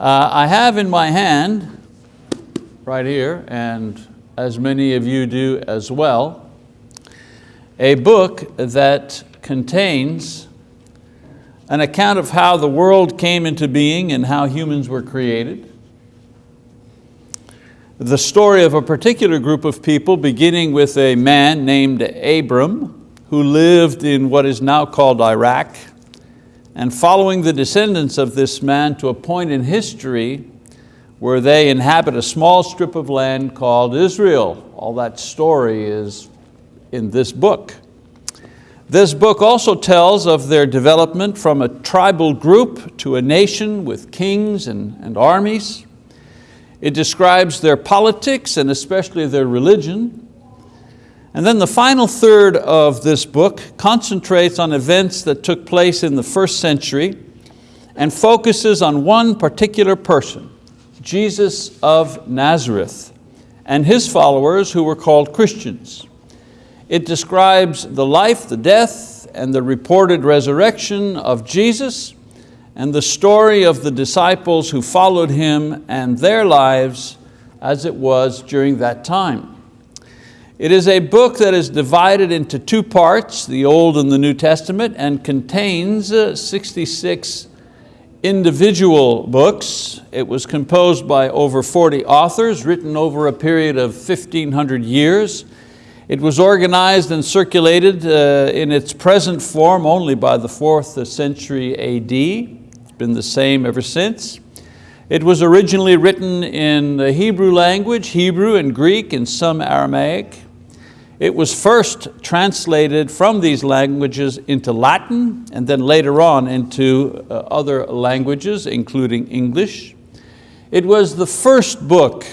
Uh, I have in my hand, right here, and as many of you do as well, a book that contains an account of how the world came into being and how humans were created. The story of a particular group of people beginning with a man named Abram who lived in what is now called Iraq and following the descendants of this man to a point in history where they inhabit a small strip of land called Israel. All that story is in this book. This book also tells of their development from a tribal group to a nation with kings and, and armies. It describes their politics and especially their religion. And then the final third of this book concentrates on events that took place in the first century and focuses on one particular person, Jesus of Nazareth, and his followers who were called Christians. It describes the life, the death, and the reported resurrection of Jesus and the story of the disciples who followed Him and their lives as it was during that time. It is a book that is divided into two parts, the Old and the New Testament, and contains uh, 66 individual books. It was composed by over 40 authors, written over a period of 1,500 years. It was organized and circulated uh, in its present form only by the fourth century AD. It's been the same ever since. It was originally written in the Hebrew language, Hebrew and Greek and some Aramaic. It was first translated from these languages into Latin and then later on into uh, other languages, including English. It was the first book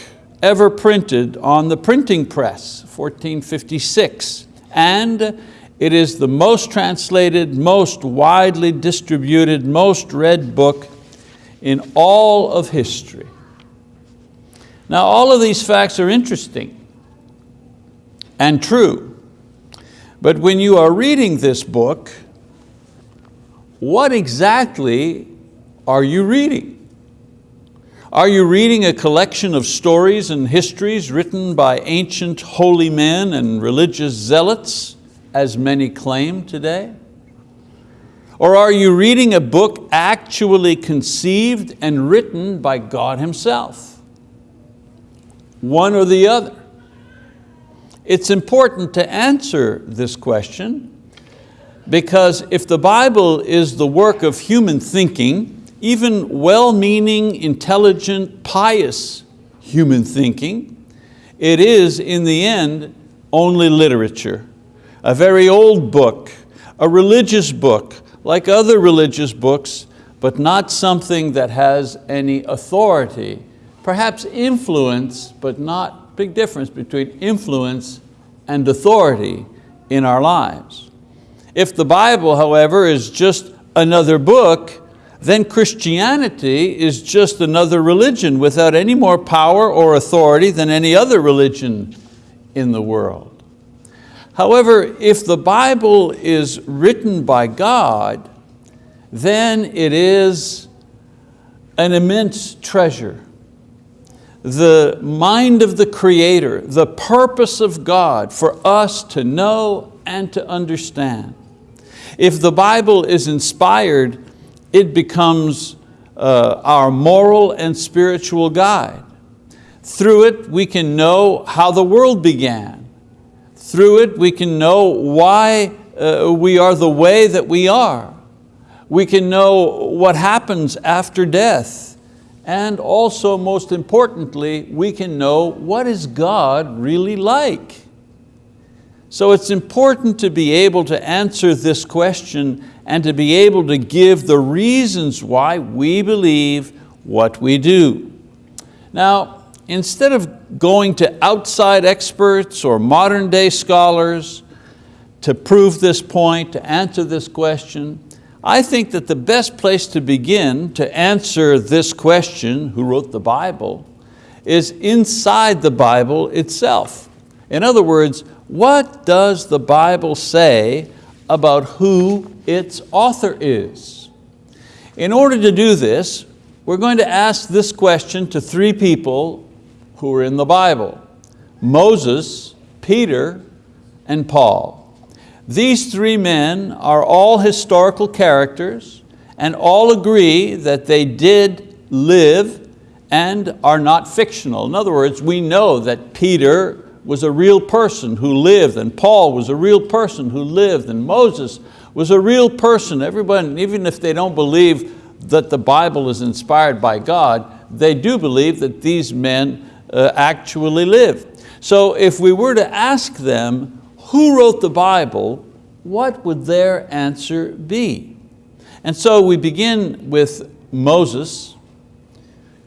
ever printed on the printing press, 1456, and it is the most translated, most widely distributed, most read book in all of history. Now all of these facts are interesting and true. But when you are reading this book, what exactly are you reading? Are you reading a collection of stories and histories written by ancient holy men and religious zealots, as many claim today? Or are you reading a book actually conceived and written by God Himself? One or the other. It's important to answer this question because if the Bible is the work of human thinking, even well-meaning, intelligent, pious human thinking, it is in the end only literature, a very old book, a religious book, like other religious books, but not something that has any authority, perhaps influence, but not big difference between influence and authority in our lives. If the Bible, however, is just another book, then Christianity is just another religion without any more power or authority than any other religion in the world. However, if the Bible is written by God, then it is an immense treasure the mind of the Creator, the purpose of God for us to know and to understand. If the Bible is inspired, it becomes uh, our moral and spiritual guide. Through it, we can know how the world began. Through it, we can know why uh, we are the way that we are. We can know what happens after death and also most importantly, we can know what is God really like. So it's important to be able to answer this question and to be able to give the reasons why we believe what we do. Now, instead of going to outside experts or modern day scholars to prove this point, to answer this question, I think that the best place to begin to answer this question, who wrote the Bible, is inside the Bible itself. In other words, what does the Bible say about who its author is? In order to do this, we're going to ask this question to three people who are in the Bible. Moses, Peter, and Paul. These three men are all historical characters and all agree that they did live and are not fictional. In other words, we know that Peter was a real person who lived and Paul was a real person who lived and Moses was a real person. Everyone, even if they don't believe that the Bible is inspired by God, they do believe that these men uh, actually lived. So if we were to ask them, who wrote the Bible, what would their answer be? And so we begin with Moses,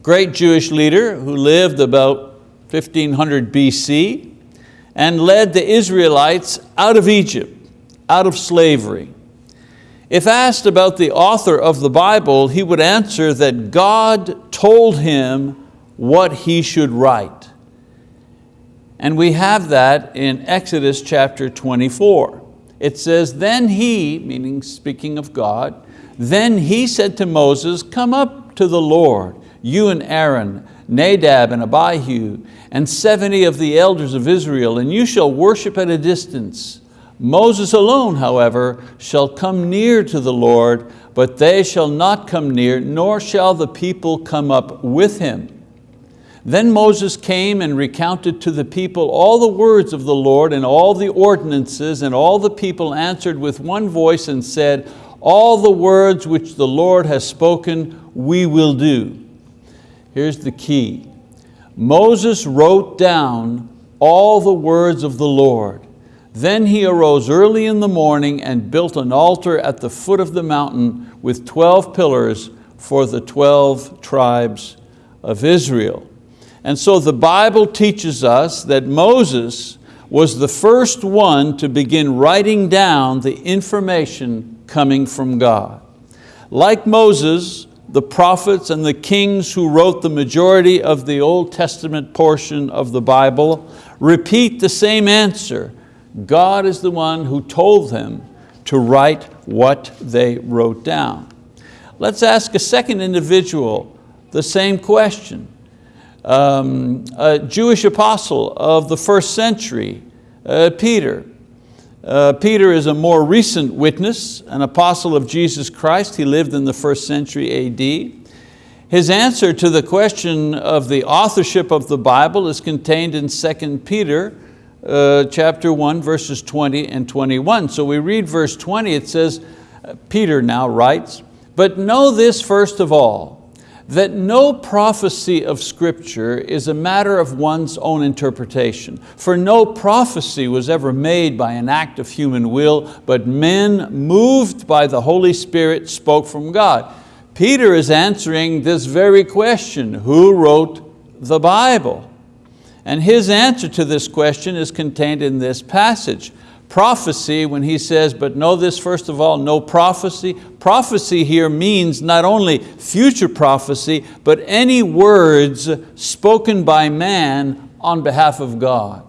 great Jewish leader who lived about 1500 BC and led the Israelites out of Egypt, out of slavery. If asked about the author of the Bible, he would answer that God told him what he should write. And we have that in Exodus chapter 24. It says, then he, meaning speaking of God, then he said to Moses, come up to the Lord, you and Aaron, Nadab and Abihu, and 70 of the elders of Israel, and you shall worship at a distance. Moses alone, however, shall come near to the Lord, but they shall not come near, nor shall the people come up with him. Then Moses came and recounted to the people all the words of the Lord and all the ordinances, and all the people answered with one voice and said, all the words which the Lord has spoken, we will do. Here's the key. Moses wrote down all the words of the Lord then he arose early in the morning and built an altar at the foot of the mountain with 12 pillars for the 12 tribes of Israel. And so the Bible teaches us that Moses was the first one to begin writing down the information coming from God. Like Moses, the prophets and the kings who wrote the majority of the Old Testament portion of the Bible repeat the same answer God is the one who told them to write what they wrote down. Let's ask a second individual the same question. Um, a Jewish apostle of the first century, uh, Peter. Uh, Peter is a more recent witness, an apostle of Jesus Christ. He lived in the first century AD. His answer to the question of the authorship of the Bible is contained in 2 Peter uh, chapter 1, verses 20 and 21. So we read verse 20, it says, Peter now writes, but know this first of all, that no prophecy of scripture is a matter of one's own interpretation. For no prophecy was ever made by an act of human will, but men moved by the Holy Spirit spoke from God. Peter is answering this very question, who wrote the Bible? And his answer to this question is contained in this passage. Prophecy, when he says, but know this first of all, no prophecy. Prophecy here means not only future prophecy, but any words spoken by man on behalf of God.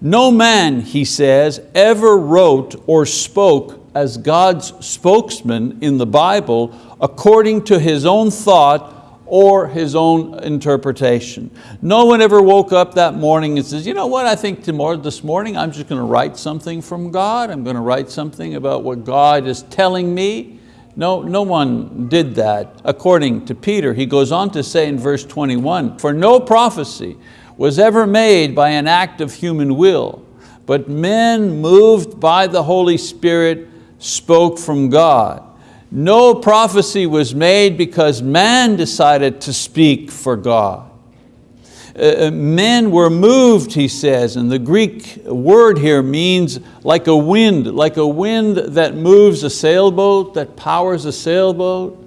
No man, he says, ever wrote or spoke as God's spokesman in the Bible according to his own thought or his own interpretation. No one ever woke up that morning and says, you know what, I think tomorrow, this morning I'm just going to write something from God. I'm going to write something about what God is telling me. No, no one did that. According to Peter, he goes on to say in verse 21, for no prophecy was ever made by an act of human will, but men moved by the Holy Spirit spoke from God. No prophecy was made because man decided to speak for God. Uh, uh, men were moved, he says, and the Greek word here means like a wind, like a wind that moves a sailboat, that powers a sailboat.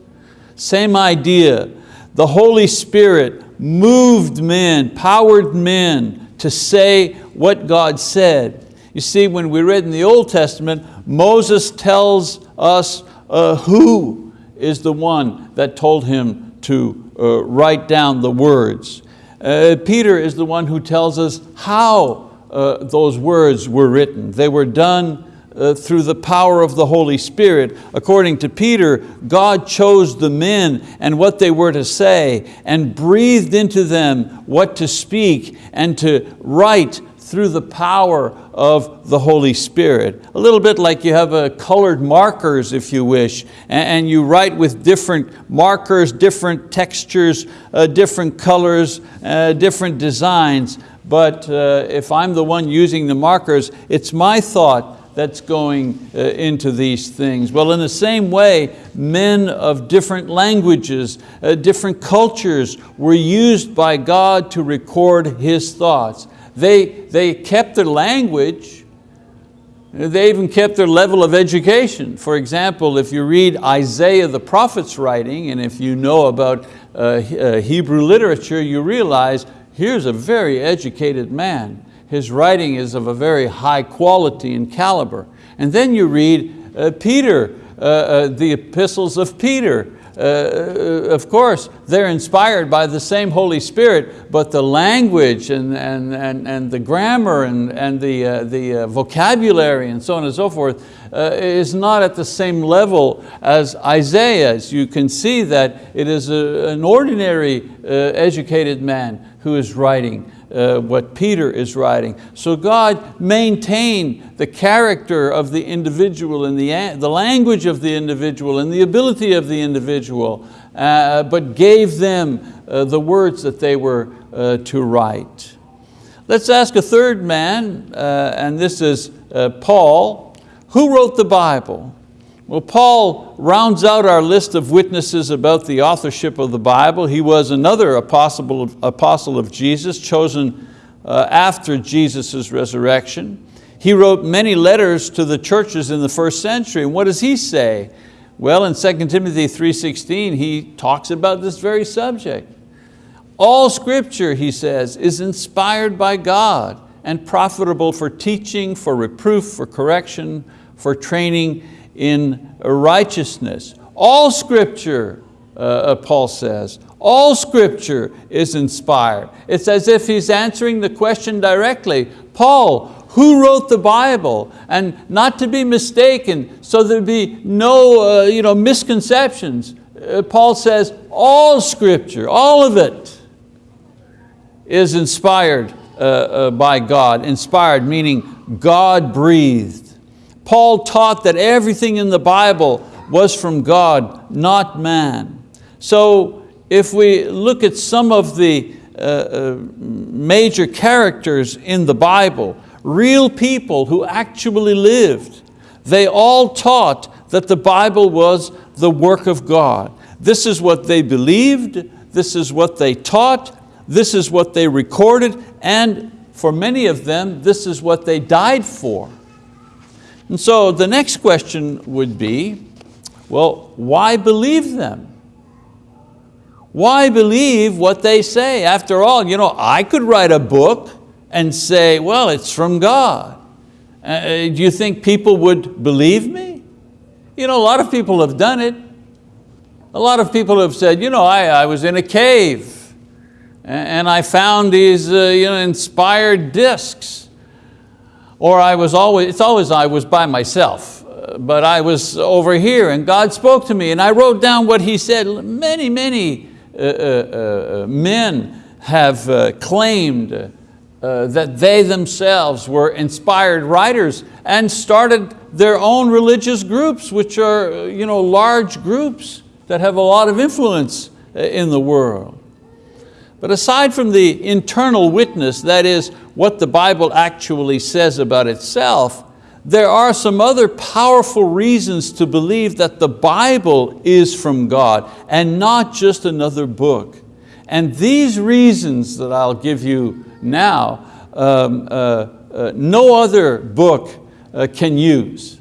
Same idea. The Holy Spirit moved men, powered men to say what God said. You see, when we read in the Old Testament, Moses tells us uh, who is the one that told him to uh, write down the words. Uh, Peter is the one who tells us how uh, those words were written. They were done uh, through the power of the Holy Spirit. According to Peter, God chose the men and what they were to say and breathed into them what to speak and to write through the power of the Holy Spirit. A little bit like you have a colored markers, if you wish, and you write with different markers, different textures, uh, different colors, uh, different designs. But uh, if I'm the one using the markers, it's my thought that's going uh, into these things. Well, in the same way, men of different languages, uh, different cultures were used by God to record His thoughts. They, they kept their language, they even kept their level of education. For example, if you read Isaiah the prophet's writing, and if you know about uh, uh, Hebrew literature, you realize here's a very educated man. His writing is of a very high quality and caliber. And then you read uh, Peter, uh, uh, the epistles of Peter, uh, of course, they're inspired by the same Holy Spirit, but the language and, and, and, and the grammar and, and the, uh, the uh, vocabulary and so on and so forth uh, is not at the same level as Isaiah's. You can see that it is a, an ordinary uh, educated man who is writing uh, what Peter is writing. So God maintained the character of the individual and the, the language of the individual and the ability of the individual, uh, but gave them uh, the words that they were uh, to write. Let's ask a third man, uh, and this is uh, Paul. Who wrote the Bible? Well, Paul rounds out our list of witnesses about the authorship of the Bible. He was another apostle of, apostle of Jesus, chosen uh, after Jesus' resurrection. He wrote many letters to the churches in the first century. And what does he say? Well, in 2 Timothy 3.16, he talks about this very subject. All scripture, he says, is inspired by God and profitable for teaching, for reproof, for correction, for training in righteousness. All scripture, uh, uh, Paul says, all scripture is inspired. It's as if he's answering the question directly. Paul, who wrote the Bible? And not to be mistaken, so there'd be no uh, you know, misconceptions. Uh, Paul says, all scripture, all of it is inspired uh, uh, by God. Inspired meaning God breathed. Paul taught that everything in the Bible was from God, not man. So if we look at some of the uh, uh, major characters in the Bible, real people who actually lived, they all taught that the Bible was the work of God. This is what they believed, this is what they taught, this is what they recorded, and for many of them, this is what they died for. And so the next question would be, well, why believe them? Why believe what they say? After all, you know, I could write a book and say, well, it's from God. Uh, uh, do you think people would believe me? You know, a lot of people have done it. A lot of people have said, you know, I, I was in a cave and I found these uh, you know, inspired discs or I was always, it's always I was by myself, uh, but I was over here and God spoke to me and I wrote down what He said. Many, many uh, uh, uh men have uh, claimed uh, that they themselves were inspired writers and started their own religious groups, which are you know, large groups that have a lot of influence in the world. But aside from the internal witness, that is what the Bible actually says about itself, there are some other powerful reasons to believe that the Bible is from God and not just another book. And these reasons that I'll give you now, um, uh, uh, no other book uh, can use.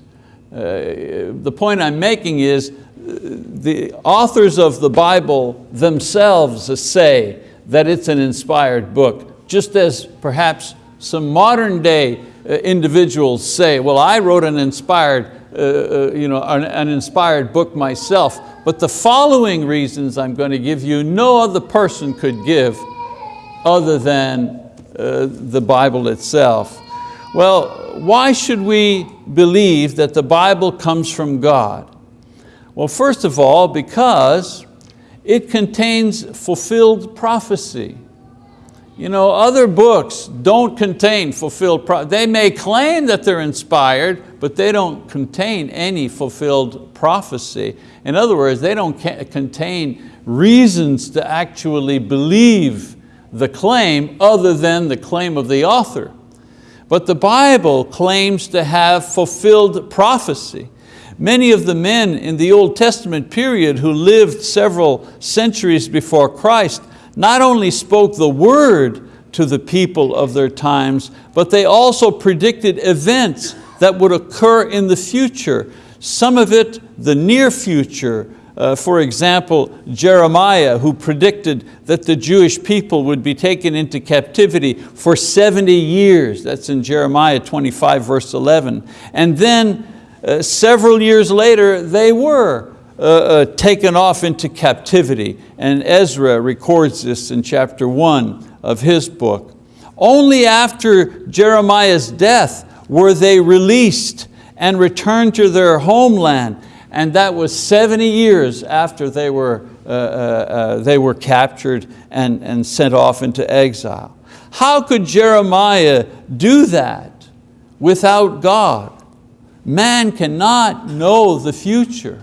Uh, the point I'm making is uh, the authors of the Bible themselves say that it's an inspired book just as perhaps some modern day uh, individuals say, well, I wrote an inspired, uh, uh, you know, an, an inspired book myself, but the following reasons I'm going to give you, no other person could give other than uh, the Bible itself. Well, why should we believe that the Bible comes from God? Well, first of all, because it contains fulfilled prophecy. You know, other books don't contain fulfilled prophecy. They may claim that they're inspired, but they don't contain any fulfilled prophecy. In other words, they don't contain reasons to actually believe the claim other than the claim of the author. But the Bible claims to have fulfilled prophecy. Many of the men in the Old Testament period who lived several centuries before Christ not only spoke the word to the people of their times, but they also predicted events that would occur in the future. Some of it, the near future, uh, for example, Jeremiah, who predicted that the Jewish people would be taken into captivity for 70 years. That's in Jeremiah 25, verse 11. And then uh, several years later, they were uh, uh, taken off into captivity. And Ezra records this in chapter one of his book. Only after Jeremiah's death were they released and returned to their homeland and that was 70 years after they were, uh, uh, they were captured and, and sent off into exile. How could Jeremiah do that without God? Man cannot know the future.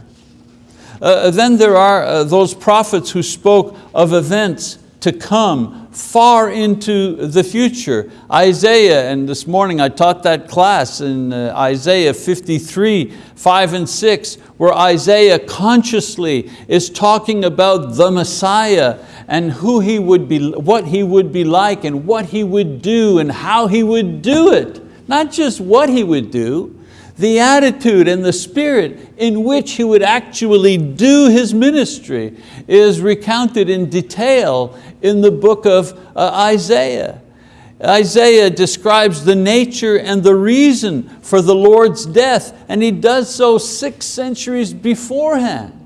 Uh, then there are uh, those prophets who spoke of events to come far into the future. Isaiah, and this morning I taught that class in uh, Isaiah 53, 5 and 6, where Isaiah consciously is talking about the Messiah and who he would be, what he would be like and what he would do and how he would do it. Not just what he would do, the attitude and the spirit in which he would actually do his ministry is recounted in detail in the book of uh, Isaiah. Isaiah describes the nature and the reason for the Lord's death, and he does so six centuries beforehand.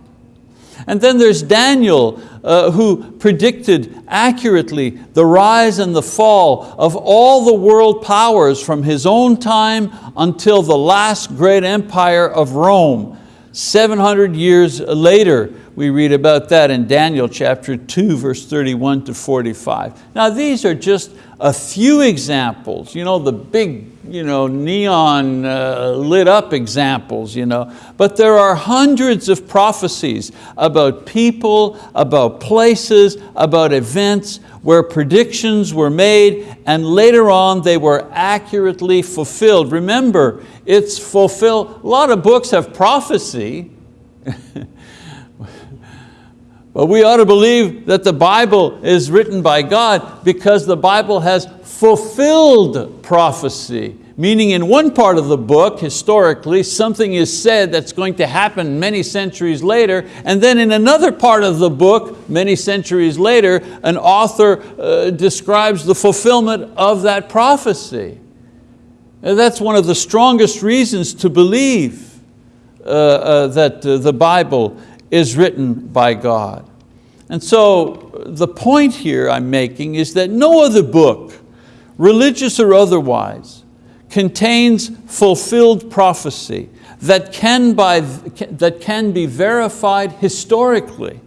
And then there's Daniel uh, who predicted accurately the rise and the fall of all the world powers from his own time until the last great empire of Rome. 700 years later, we read about that in Daniel chapter 2, verse 31 to 45. Now these are just a few examples, you know, the big you know, neon uh, lit up examples, you know. but there are hundreds of prophecies about people, about places, about events where predictions were made and later on they were accurately fulfilled. Remember, it's fulfilled, a lot of books have prophecy, But we ought to believe that the Bible is written by God because the Bible has fulfilled prophecy. Meaning in one part of the book, historically, something is said that's going to happen many centuries later, and then in another part of the book, many centuries later, an author uh, describes the fulfillment of that prophecy. And that's one of the strongest reasons to believe uh, uh, that uh, the Bible is written by God. And so the point here I'm making is that no other book, religious or otherwise, contains fulfilled prophecy that can, by, that can be verified historically.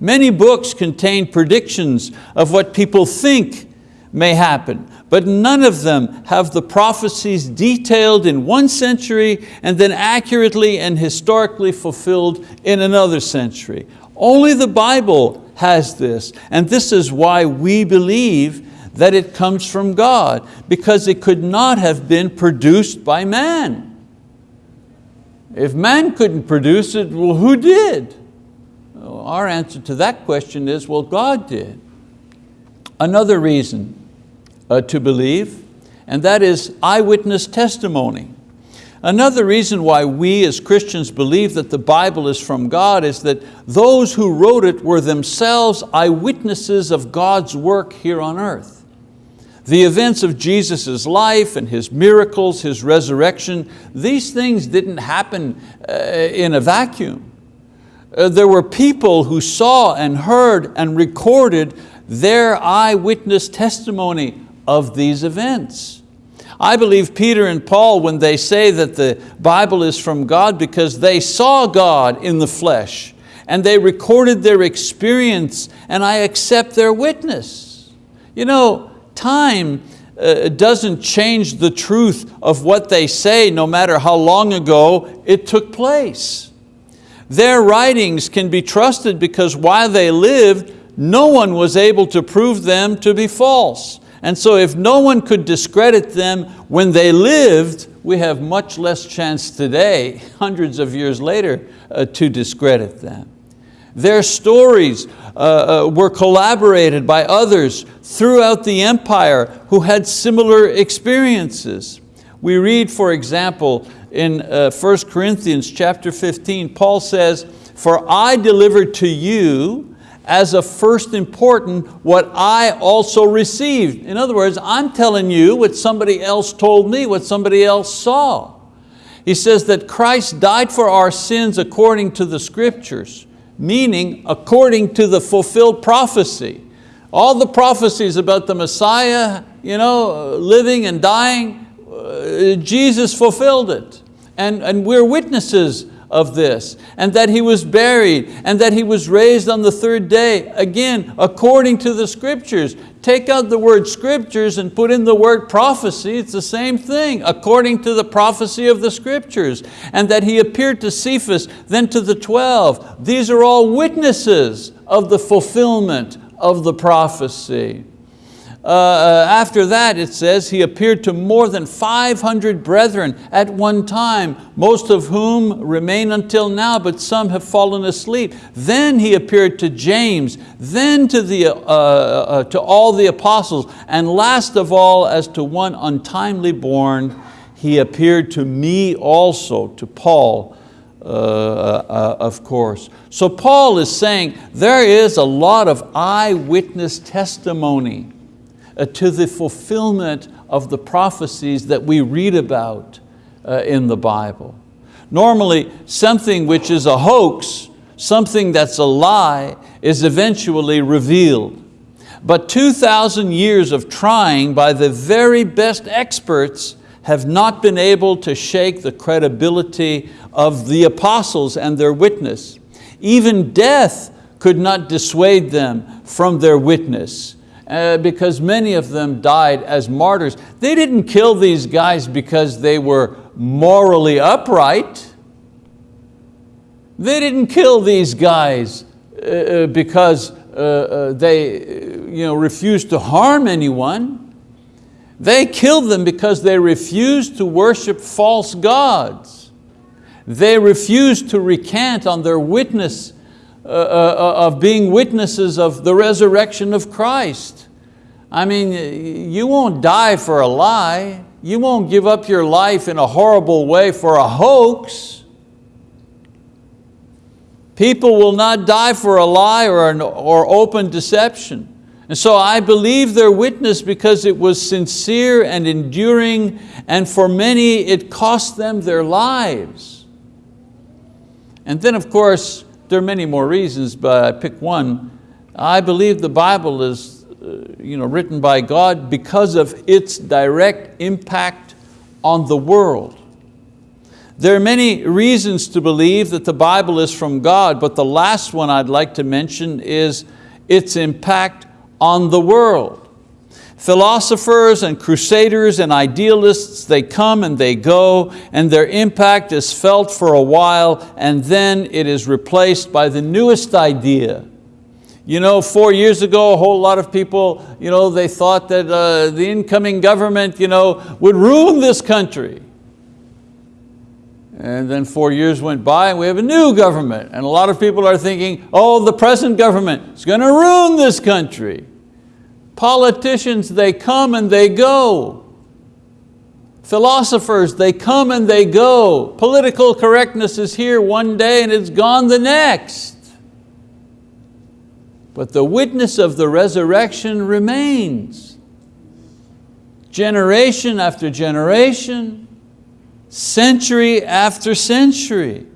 Many books contain predictions of what people think may happen, but none of them have the prophecies detailed in one century and then accurately and historically fulfilled in another century. Only the Bible has this, and this is why we believe that it comes from God, because it could not have been produced by man. If man couldn't produce it, well, who did? Our answer to that question is, well, God did. Another reason uh, to believe, and that is eyewitness testimony. Another reason why we as Christians believe that the Bible is from God is that those who wrote it were themselves eyewitnesses of God's work here on earth. The events of Jesus' life and His miracles, His resurrection, these things didn't happen uh, in a vacuum. Uh, there were people who saw and heard and recorded their eyewitness testimony of these events. I believe Peter and Paul, when they say that the Bible is from God because they saw God in the flesh and they recorded their experience and I accept their witness. You know, time uh, doesn't change the truth of what they say no matter how long ago it took place. Their writings can be trusted because while they lived, no one was able to prove them to be false. And so if no one could discredit them when they lived, we have much less chance today, hundreds of years later, uh, to discredit them. Their stories uh, uh, were collaborated by others throughout the empire who had similar experiences. We read, for example, in uh, 1 Corinthians chapter 15, Paul says, for I delivered to you as a first important what I also received. In other words, I'm telling you what somebody else told me, what somebody else saw. He says that Christ died for our sins according to the scriptures, meaning according to the fulfilled prophecy. All the prophecies about the Messiah you know, living and dying, uh, Jesus fulfilled it. And, and we're witnesses of this, and that He was buried, and that He was raised on the third day, again, according to the scriptures. Take out the word scriptures and put in the word prophecy, it's the same thing, according to the prophecy of the scriptures. And that He appeared to Cephas, then to the 12. These are all witnesses of the fulfillment of the prophecy. Uh, uh, after that, it says, he appeared to more than 500 brethren at one time, most of whom remain until now, but some have fallen asleep. Then he appeared to James, then to, the, uh, uh, uh to all the apostles, and last of all, as to one untimely born, he appeared to me also, to Paul, uh, of course. So Paul is saying there is a lot of eyewitness testimony to the fulfillment of the prophecies that we read about uh, in the Bible. Normally, something which is a hoax, something that's a lie, is eventually revealed. But 2,000 years of trying by the very best experts have not been able to shake the credibility of the apostles and their witness. Even death could not dissuade them from their witness uh, because many of them died as martyrs. They didn't kill these guys because they were morally upright. They didn't kill these guys uh, uh because uh, uh, they you know, refused to harm anyone. They killed them because they refused to worship false gods. They refused to recant on their witness Uh, uh, uh, of being witnesses of the resurrection of Christ. I mean, you won't die for a lie. You won't give up your life in a horrible way for a hoax. People will not die for a lie or, an, or open deception. And so I believe their witness because it was sincere and enduring and for many it cost them their lives. And then of course, there are many more reasons, but I pick one. I believe the Bible is uh, you know, written by God because of its direct impact on the world. There are many reasons to believe that the Bible is from God, but the last one I'd like to mention is its impact on the world. Philosophers and crusaders and idealists, they come and they go and their impact is felt for a while and then it is replaced by the newest idea. You know, four years ago, a whole lot of people, you know, they thought that uh, the incoming government you know, would ruin this country. And then four years went by and we have a new government. And a lot of people are thinking, oh, the present government is going to ruin this country. Politicians, they come and they go. Philosophers, they come and they go. Political correctness is here one day and it's gone the next. But the witness of the resurrection remains. Generation after generation, century after century.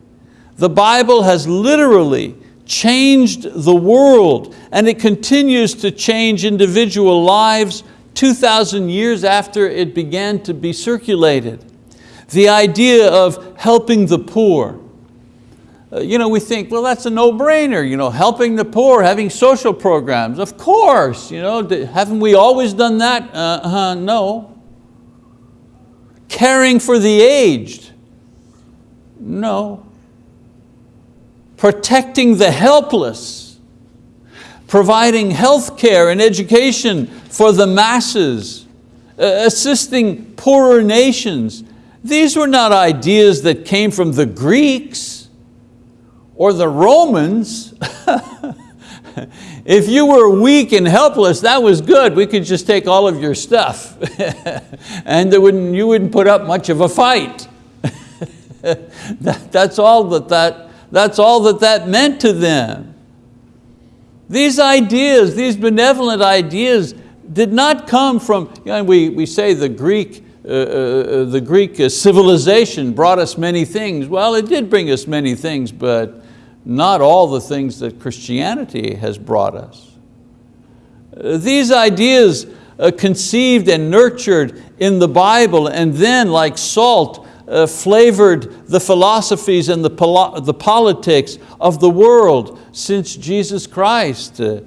The Bible has literally changed the world and it continues to change individual lives 2,000 years after it began to be circulated. The idea of helping the poor. Uh, you know, we think, well, that's a no-brainer, you know, helping the poor, having social programs. Of course, you know, haven't we always done that? Uh, uh, no. Caring for the aged. No. Protecting the helpless. Providing health care and education for the masses. Uh, assisting poorer nations. These were not ideas that came from the Greeks or the Romans. if you were weak and helpless, that was good. We could just take all of your stuff and wouldn't, you wouldn't put up much of a fight. that, that's, all that that, that's all that that meant to them. These ideas, these benevolent ideas did not come from, you know, we, we say the Greek, uh, uh, uh the Greek civilization brought us many things. Well, it did bring us many things, but not all the things that Christianity has brought us. Uh, these ideas uh, conceived and nurtured in the Bible and then like salt uh, flavored the philosophies and the, the politics of the world since Jesus Christ. Uh,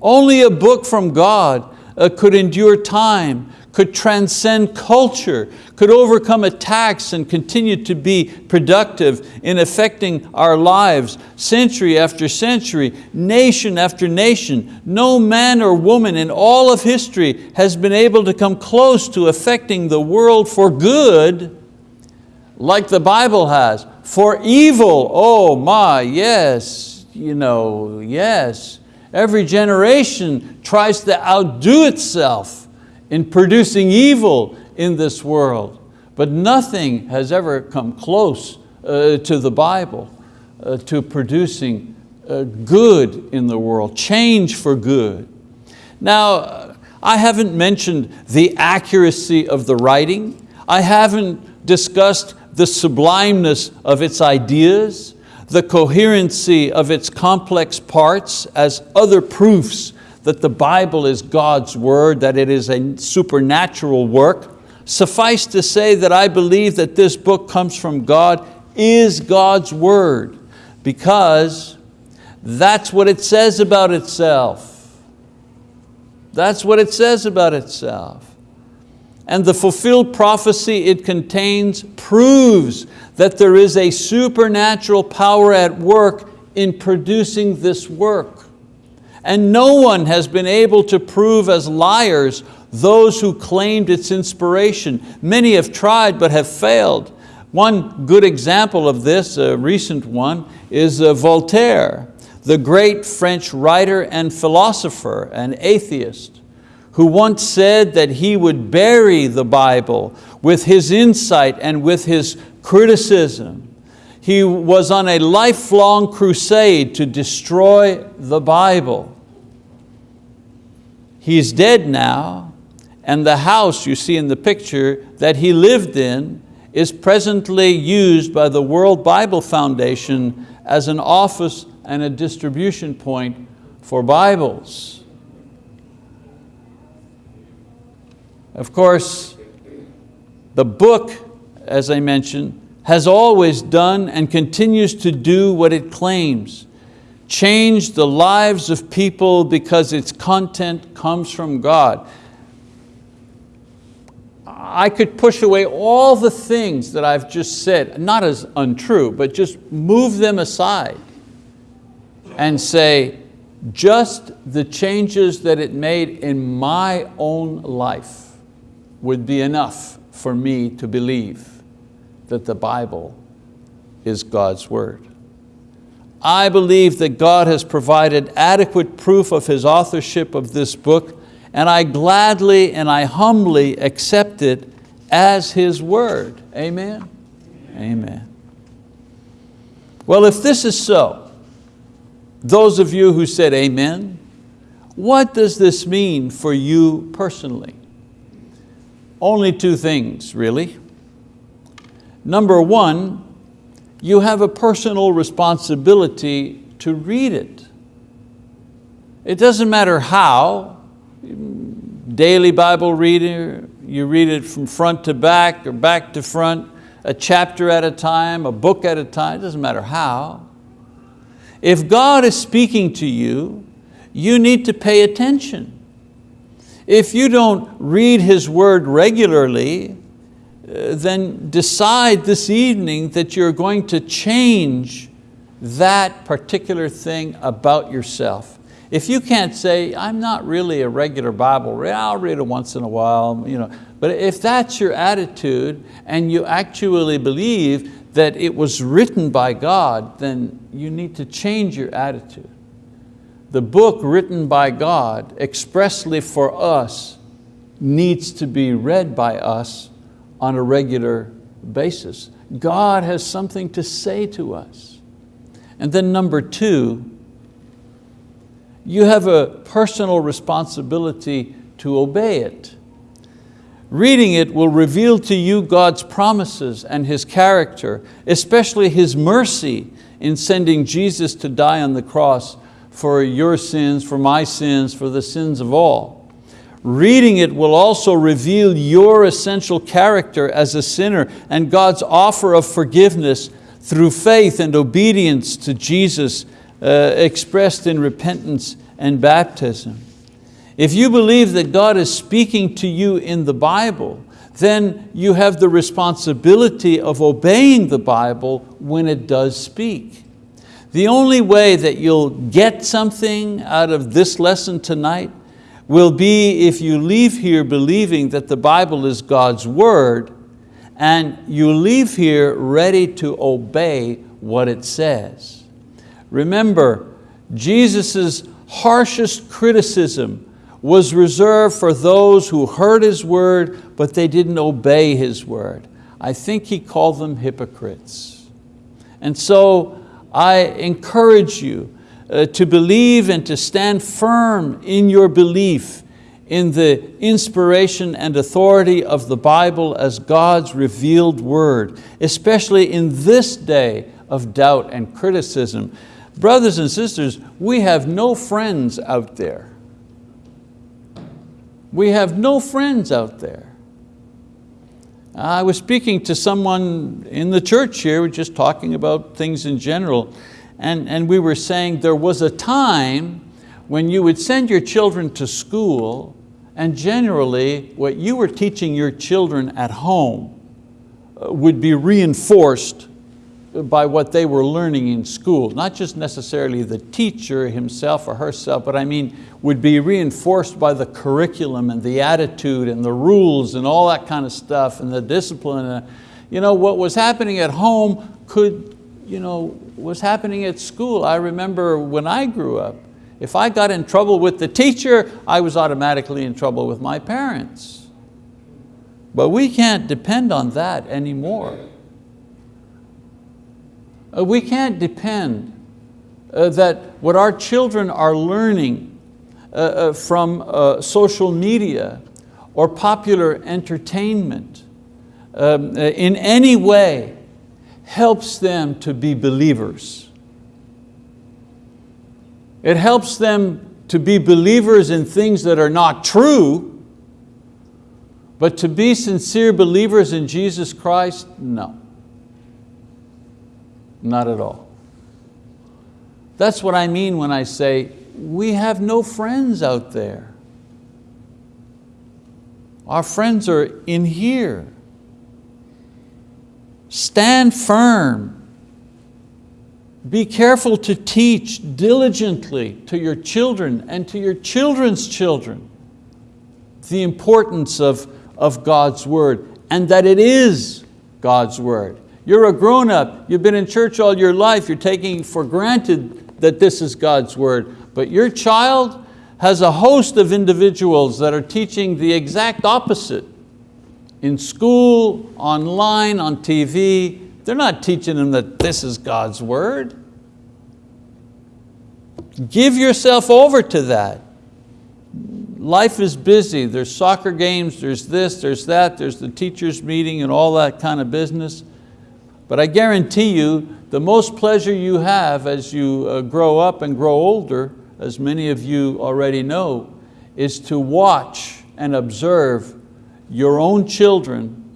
only a book from God uh, could endure time, could transcend culture, could overcome attacks and continue to be productive in affecting our lives century after century, nation after nation. No man or woman in all of history has been able to come close to affecting the world for good like the Bible has. For evil, oh my, yes, you know, yes. Every generation tries to outdo itself in producing evil in this world. But nothing has ever come close uh, to the Bible, uh, to producing uh, good in the world, change for good. Now, I haven't mentioned the accuracy of the writing. I haven't discussed the sublimeness of its ideas, the coherency of its complex parts as other proofs that the Bible is God's word, that it is a supernatural work. Suffice to say that I believe that this book comes from God, is God's word, because that's what it says about itself. That's what it says about itself and the fulfilled prophecy it contains proves that there is a supernatural power at work in producing this work. And no one has been able to prove as liars those who claimed its inspiration. Many have tried but have failed. One good example of this, a recent one, is uh, Voltaire, the great French writer and philosopher and atheist who once said that he would bury the Bible with his insight and with his criticism. He was on a lifelong crusade to destroy the Bible. He's dead now, and the house you see in the picture that he lived in is presently used by the World Bible Foundation as an office and a distribution point for Bibles. Of course, the book, as I mentioned, has always done and continues to do what it claims. Change the lives of people because its content comes from God. I could push away all the things that I've just said, not as untrue, but just move them aside and say, just the changes that it made in my own life would be enough for me to believe that the Bible is God's word. I believe that God has provided adequate proof of His authorship of this book and I gladly and I humbly accept it as His word. Amen? Amen. Well, if this is so, those of you who said amen, what does this mean for you personally? Only two things, really. Number one, you have a personal responsibility to read it. It doesn't matter how, daily Bible reader, you read it from front to back or back to front, a chapter at a time, a book at a time, it doesn't matter how. If God is speaking to you, you need to pay attention. If you don't read His word regularly, uh, then decide this evening that you're going to change that particular thing about yourself. If you can't say, I'm not really a regular Bible reader, I'll read it once in a while, you know. but if that's your attitude and you actually believe that it was written by God, then you need to change your attitude. The book written by God expressly for us needs to be read by us on a regular basis. God has something to say to us. And then number two, you have a personal responsibility to obey it. Reading it will reveal to you God's promises and His character, especially His mercy in sending Jesus to die on the cross for your sins, for my sins, for the sins of all. Reading it will also reveal your essential character as a sinner and God's offer of forgiveness through faith and obedience to Jesus uh, expressed in repentance and baptism. If you believe that God is speaking to you in the Bible, then you have the responsibility of obeying the Bible when it does speak. The only way that you'll get something out of this lesson tonight will be if you leave here believing that the Bible is God's word and you leave here ready to obey what it says. Remember, Jesus' harshest criticism was reserved for those who heard His word, but they didn't obey His word. I think He called them hypocrites. And so I encourage you uh, to believe and to stand firm in your belief in the inspiration and authority of the Bible as God's revealed word, especially in this day of doubt and criticism. Brothers and sisters, we have no friends out there. We have no friends out there. I was speaking to someone in the church here, we're just talking about things in general, and, and we were saying there was a time when you would send your children to school and generally what you were teaching your children at home uh, would be reinforced by what they were learning in school, not just necessarily the teacher himself or herself, but I mean would be reinforced by the curriculum and the attitude and the rules and all that kind of stuff and the discipline. Uh, you know, what was happening at home could, you know, was happening at school. I remember when I grew up, if I got in trouble with the teacher, I was automatically in trouble with my parents. But we can't depend on that anymore. Uh, we can't depend uh, that what our children are learning uh, from social media or popular entertainment um, in any way helps them to be believers. It helps them to be believers in things that are not true, but to be sincere believers in Jesus Christ, no. Not at all. That's what I mean when I say we have no friends out there. Our friends are in here. Stand firm be careful to teach diligently to your children and to your children's children the importance of, of God's word and that it is God's word. You're a grown up, you've been in church all your life, you're taking for granted that this is God's word, but your child has a host of individuals that are teaching the exact opposite. In school, online, on TV, they're not teaching them that this is God's word. Give yourself over to that. Life is busy, there's soccer games, there's this, there's that, there's the teacher's meeting and all that kind of business. But I guarantee you, the most pleasure you have as you uh, grow up and grow older, as many of you already know, is to watch and observe your own children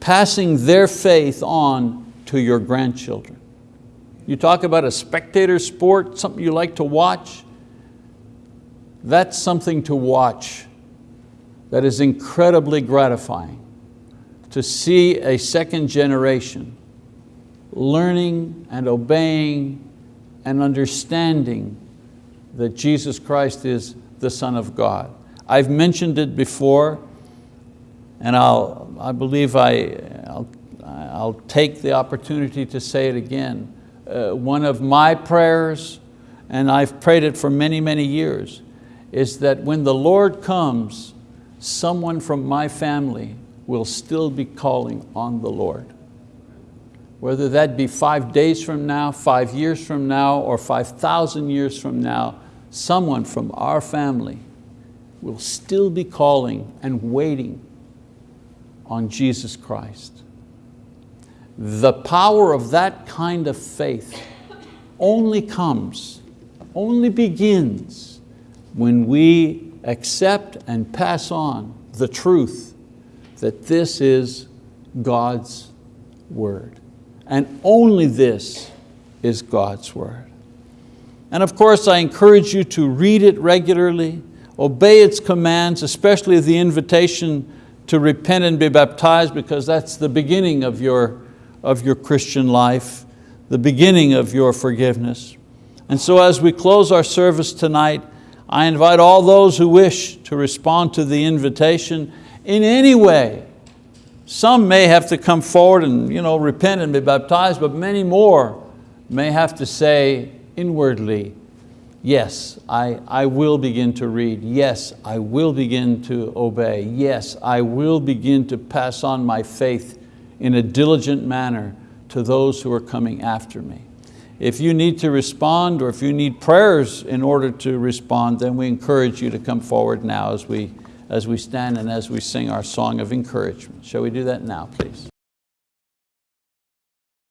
passing their faith on to your grandchildren. You talk about a spectator sport, something you like to watch, that's something to watch that is incredibly gratifying to see a second generation learning and obeying and understanding that Jesus Christ is the Son of God. I've mentioned it before and I'll, I believe I, I'll, I'll take the opportunity to say it again. Uh, one of my prayers, and I've prayed it for many, many years, is that when the Lord comes, someone from my family will still be calling on the Lord. Whether that be five days from now, five years from now, or 5,000 years from now, someone from our family will still be calling and waiting on Jesus Christ. The power of that kind of faith only comes, only begins when we accept and pass on the truth that this is God's word. And only this is God's word. And of course, I encourage you to read it regularly, obey its commands, especially the invitation to repent and be baptized because that's the beginning of your, of your Christian life, the beginning of your forgiveness. And so as we close our service tonight, I invite all those who wish to respond to the invitation in any way. Some may have to come forward and you know, repent and be baptized, but many more may have to say inwardly, Yes, I, I will begin to read. Yes, I will begin to obey. Yes, I will begin to pass on my faith in a diligent manner to those who are coming after me. If you need to respond or if you need prayers in order to respond, then we encourage you to come forward now as we, as we stand and as we sing our song of encouragement. Shall we do that now, please?